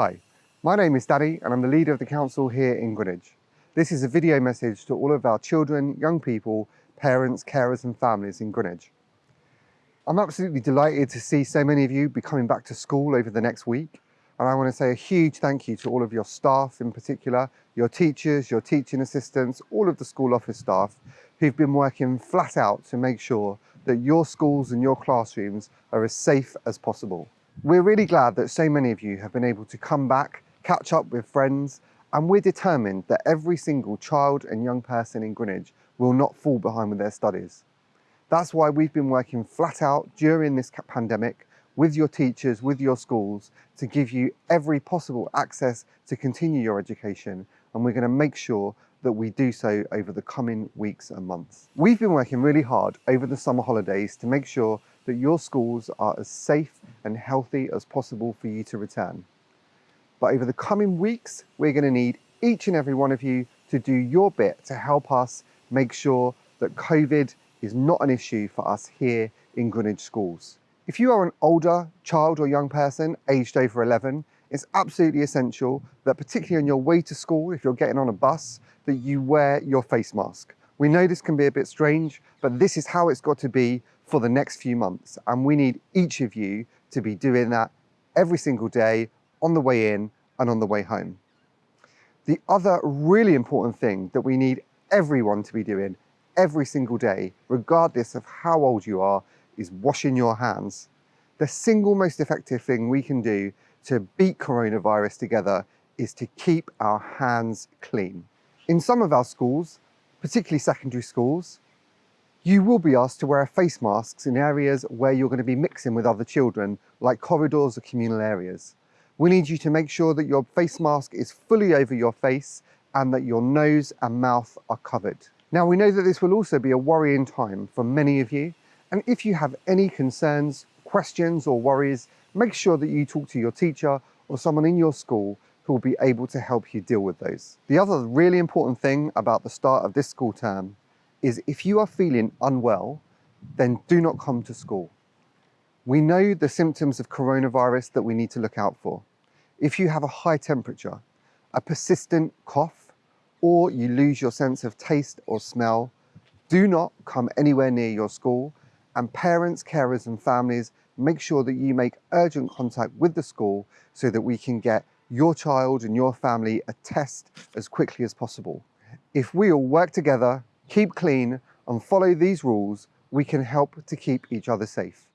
Hi, my name is Danny and I'm the leader of the council here in Greenwich. This is a video message to all of our children, young people, parents, carers and families in Greenwich. I'm absolutely delighted to see so many of you be coming back to school over the next week. And I want to say a huge thank you to all of your staff in particular, your teachers, your teaching assistants, all of the school office staff who've been working flat out to make sure that your schools and your classrooms are as safe as possible. We're really glad that so many of you have been able to come back, catch up with friends, and we're determined that every single child and young person in Greenwich will not fall behind with their studies. That's why we've been working flat out during this pandemic with your teachers, with your schools, to give you every possible access to continue your education. And we're gonna make sure that we do so over the coming weeks and months. We've been working really hard over the summer holidays to make sure that your schools are as safe and healthy as possible for you to return. But over the coming weeks, we're gonna need each and every one of you to do your bit to help us make sure that COVID is not an issue for us here in Greenwich schools. If you are an older child or young person aged over 11, it's absolutely essential that particularly on your way to school, if you're getting on a bus, that you wear your face mask. We know this can be a bit strange, but this is how it's got to be for the next few months. And we need each of you to be doing that every single day on the way in and on the way home. The other really important thing that we need everyone to be doing every single day, regardless of how old you are, is washing your hands. The single most effective thing we can do to beat coronavirus together is to keep our hands clean. In some of our schools, particularly secondary schools, you will be asked to wear face masks in areas where you're going to be mixing with other children, like corridors or communal areas. We need you to make sure that your face mask is fully over your face and that your nose and mouth are covered. Now we know that this will also be a worrying time for many of you and if you have any concerns, questions or worries, make sure that you talk to your teacher or someone in your school who will be able to help you deal with those. The other really important thing about the start of this school term is if you are feeling unwell, then do not come to school. We know the symptoms of coronavirus that we need to look out for. If you have a high temperature, a persistent cough, or you lose your sense of taste or smell, do not come anywhere near your school and parents, carers and families make sure that you make urgent contact with the school so that we can get your child and your family a test as quickly as possible. If we all work together, keep clean and follow these rules, we can help to keep each other safe.